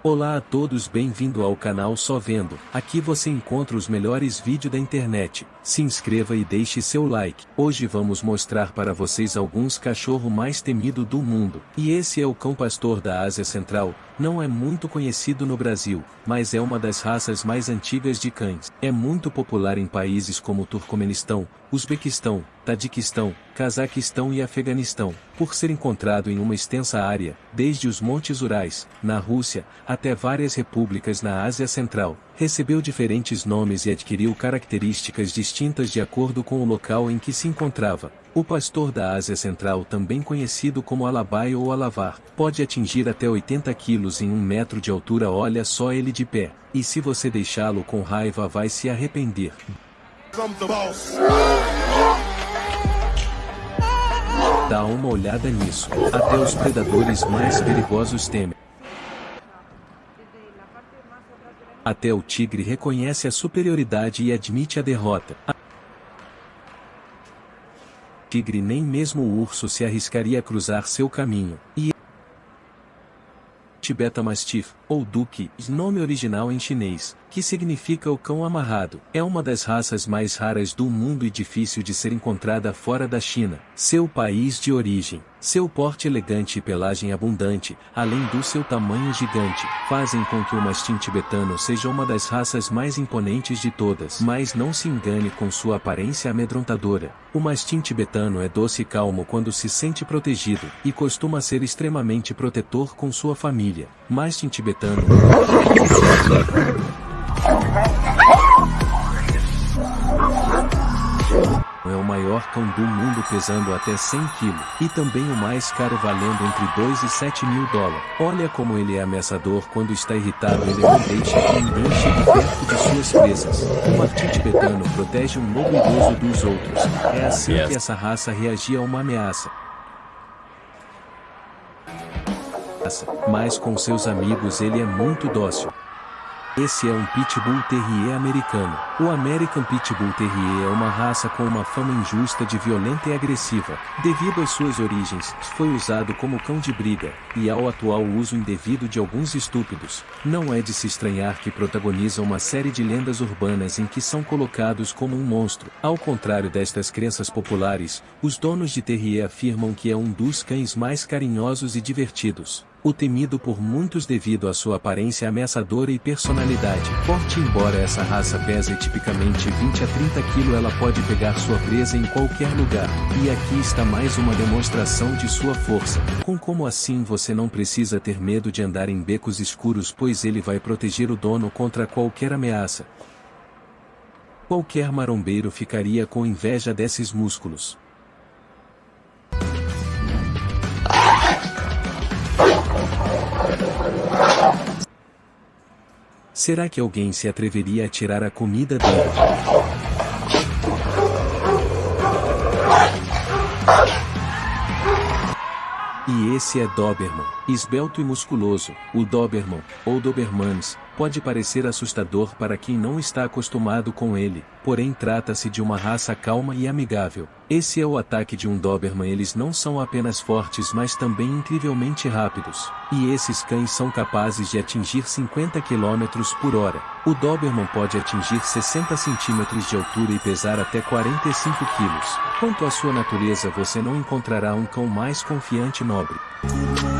Olá a todos bem-vindo ao canal Só Vendo, aqui você encontra os melhores vídeos da internet, se inscreva e deixe seu like. Hoje vamos mostrar para vocês alguns cachorro mais temido do mundo, e esse é o cão pastor da Ásia Central, não é muito conhecido no Brasil, mas é uma das raças mais antigas de cães. É muito popular em países como Turcomenistão, Uzbequistão, Tadiquistão, Cazaquistão e Afeganistão, por ser encontrado em uma extensa área, desde os Montes Urais, na Rússia, até várias repúblicas na Ásia Central. Recebeu diferentes nomes e adquiriu características distintas de acordo com o local em que se encontrava. O pastor da Ásia Central, também conhecido como alabai ou alavar, pode atingir até 80 quilos em um metro de altura. Olha só ele de pé, e se você deixá-lo com raiva vai se arrepender. Dá uma olhada nisso, até os predadores mais perigosos temem. Até o tigre reconhece a superioridade e admite a derrota. A tigre nem mesmo o urso se arriscaria a cruzar seu caminho, e Tibeta Mastiff, ou Duque, nome original em chinês, que significa o cão amarrado, é uma das raças mais raras do mundo e difícil de ser encontrada fora da China, seu país de origem. Seu porte elegante e pelagem abundante, além do seu tamanho gigante, fazem com que o mastim tibetano seja uma das raças mais imponentes de todas. Mas não se engane com sua aparência amedrontadora. O mastim tibetano é doce e calmo quando se sente protegido, e costuma ser extremamente protetor com sua família. Mastim tibetano o maior cão do mundo pesando até 100 kg, e também o mais caro valendo entre 2 e 7 mil dólares. Olha como ele é ameaçador quando está irritado ele não deixa que ninguém chegue perto de suas presas. O martim tibetano protege um lobo idoso dos outros, é assim que essa raça reagia a uma ameaça. Mas com seus amigos ele é muito dócil. Esse é um Pitbull Terrier americano. O American Pitbull Terrier é uma raça com uma fama injusta de violenta e agressiva. Devido às suas origens, foi usado como cão de briga, e ao atual uso indevido de alguns estúpidos, não é de se estranhar que protagoniza uma série de lendas urbanas em que são colocados como um monstro. Ao contrário destas crenças populares, os donos de Terrier afirmam que é um dos cães mais carinhosos e divertidos o temido por muitos devido à sua aparência ameaçadora e personalidade. Forte embora essa raça pese tipicamente 20 a 30 kg ela pode pegar sua presa em qualquer lugar. E aqui está mais uma demonstração de sua força. Com como assim você não precisa ter medo de andar em becos escuros pois ele vai proteger o dono contra qualquer ameaça. Qualquer marombeiro ficaria com inveja desses músculos. Será que alguém se atreveria a tirar a comida dele? E esse é Doberman, esbelto e musculoso. O Doberman, ou Dobermans, pode parecer assustador para quem não está acostumado com ele, porém trata-se de uma raça calma e amigável. Esse é o ataque de um Doberman eles não são apenas fortes mas também incrivelmente rápidos. E esses cães são capazes de atingir 50 km por hora. O Doberman pode atingir 60 cm de altura e pesar até 45 kg. Quanto à sua natureza você não encontrará um cão mais confiante e nobre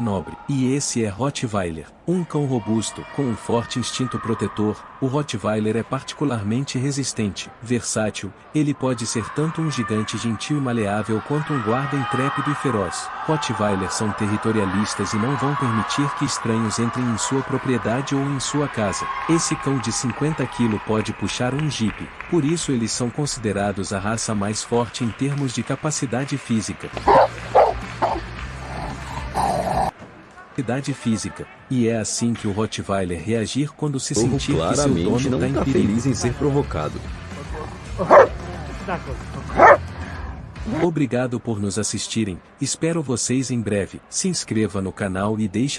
nobre. E esse é Rottweiler, um cão robusto, com um forte instinto protetor. O Rottweiler é particularmente resistente, versátil, ele pode ser tanto um gigante gentil e maleável quanto um guarda intrépido e feroz. Rottweilers são territorialistas e não vão permitir que estranhos entrem em sua propriedade ou em sua casa. Esse cão de 50 kg pode puxar um jeep, por isso eles são considerados a raça mais forte em termos de capacidade física física, e é assim que o Rottweiler reagir quando se sentir que seu dono não está tá feliz em ser provocado. Obrigado por nos assistirem, espero vocês em breve, se inscreva no canal e deixe